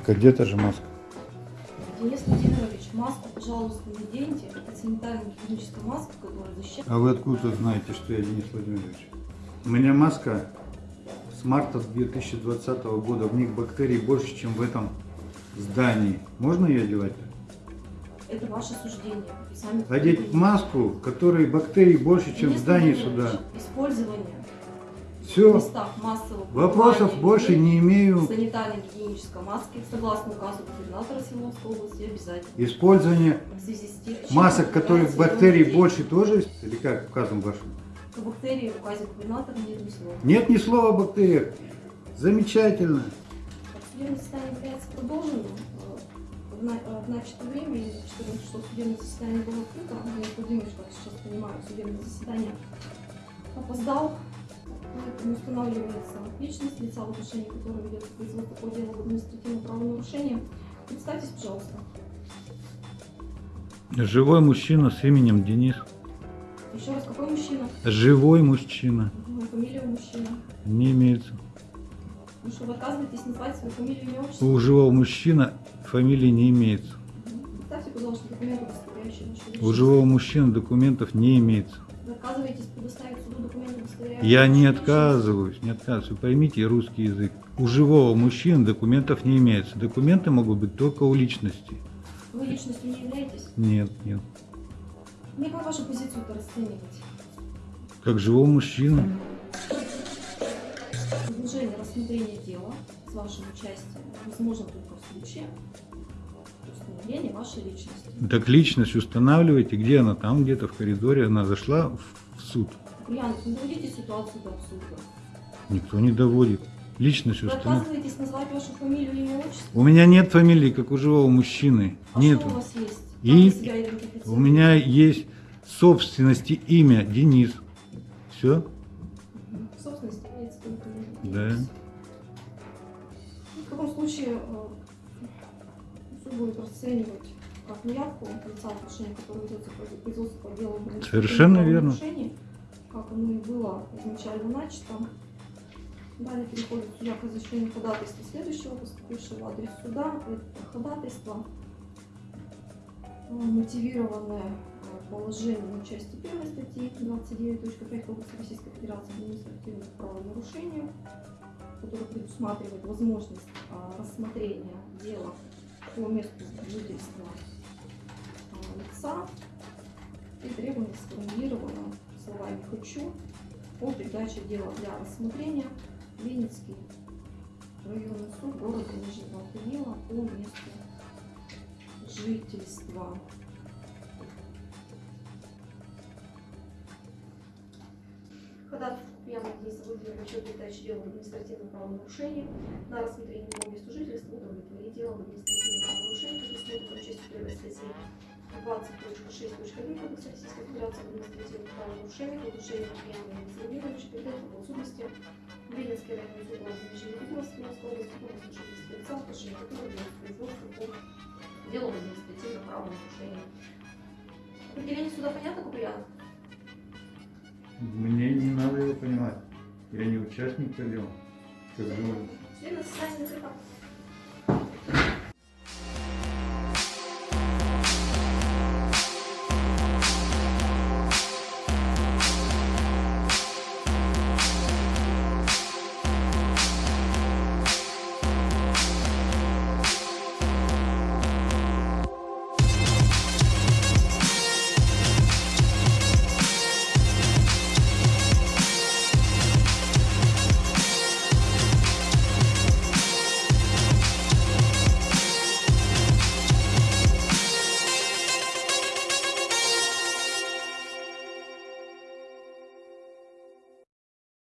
Так, а где-то же маска. Денис Владимирович, маску, пожалуйста, наденьте. Это санитарно-гигиеническая маска, которая защищает. А вы откуда знаете, что я Денис Владимирович? У меня маска с марта 2020 года. В них бактерий больше, чем в этом здании. Можно ее одевать? Это ваше суждение. Сами Одеть маску, в которой бактерий больше, чем в Денис здании Владимирович, суда. Использование в Все. местах массового Вопросов больше не имею. санитарно-гигиенической маски, согласно указу губернатора Свердловской области, обязательно. Использование тем, масок, которых бактерий больше тоже есть? Или как указом вашим? Бактерии в указе губернатора нет ни слова. Нет ни слова о бактериях. Замечательно. Судебное заседание является продолженным. В э, начатое время, и 14 часов судебное заседание было открыто. Я Владимирович, как сейчас понимаю, судебное заседание опоздал. Поэтому устанавливается личность лица, в отношении которого ведется производство по делу об административном правонарушении. Представьтесь, пожалуйста. Живой мужчина с именем Денис. Еще раз, какой мужчина? Живой мужчина. Фамилия у мужчины. Не имеется. Ну что, вы отказываетесь назвать свою фамилию, имя, отчество? У живого мужчины фамилии не имеется. Мгм. Представьте, пожалуйста, документы, удостоверяющие вашу личность. У живого мужчины документов не имеется. Вы отказываетесь предоставить суду документы, удостоверяющие Я не отказываюсь, не отказываюсь. Вы поймите русский язык. У живого мужчины документов не имеется. Документы могут быть только у личности. Вы личностью не являетесь? Нет, нет. Мне как вашу позицию-то расценивать? Как живого мужчины. Продолжение рассмотрения дела с вашим участием возможно только в случае установления вашей личности. Так личность устанавливайте. Где она? Там где-то в коридоре. Она зашла в суд. Ульянов, не доводите ситуацию до абсурда. Никто не доводит. Личность Вы устанавливает. отказываетесь назвать вашу фамилию, имя, отчество? У меня нет фамилии, как у живого мужчины. А Нет. у вас есть? И вы? У меня есть собственности имя Денис. Все? Собственности имеется. Да. В таком случае э, будет расценивать как неявку лица, в отношении которого ведется производство по делу Совершенно верно. как оно и было изначально начато. Далее переходит судья к разрешению ходатайства следующего, поступившего в адрес суда. Это ходатайство, э, мотивированное э, положением части 1 статьи 29.5 Кодекса Российской Федерации административных правонарушений, который предусматривает возможность а, рассмотрения дела по месту жительства лица и требование сформулировано словами «хочу» о передаче дела для рассмотрения Ленинский районный суд города Нижнего Тагила по месту жительства. Ходатайство Дениса Владимировича о передаче дела об административном правонарушении на рассмотрение по месту жительства удовлетворить дело об административном правонарушении, предусмотренном частью 1 статьи 20.6.1 Кодекса Российской Федерации административных правонарушениях, удушение Купьянова Дениса Владимировича передать по судности в Ленинский районный суд Тагила Свердловской области по месту жительства лица, в отношении которого производство по делу об административном правонарушении. Определение суда понятно, Куприянов? Мне не надо его понимать. Я не участник дела. Как закрыто.